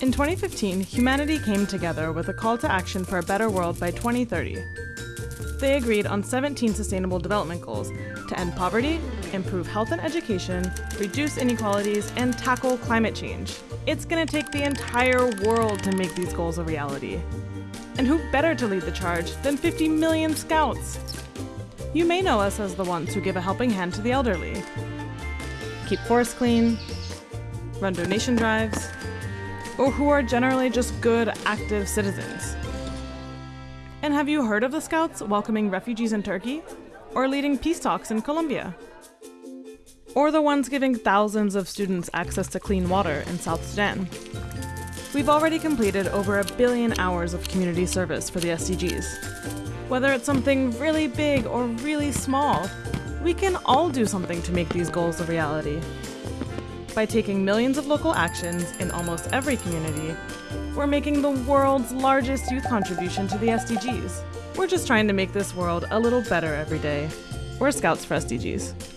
In 2015, humanity came together with a call to action for a better world by 2030. They agreed on 17 sustainable development goals to end poverty, improve health and education, reduce inequalities, and tackle climate change. It's gonna take the entire world to make these goals a reality. And who better to lead the charge than 50 million scouts? You may know us as the ones who give a helping hand to the elderly, keep forests clean, run donation drives, or who are generally just good, active citizens. And have you heard of the Scouts welcoming refugees in Turkey? Or leading peace talks in Colombia? Or the ones giving thousands of students access to clean water in South Sudan? We've already completed over a billion hours of community service for the SDGs. Whether it's something really big or really small, we can all do something to make these goals a reality. By taking millions of local actions in almost every community, we're making the world's largest youth contribution to the SDGs. We're just trying to make this world a little better every day. We're Scouts for SDGs.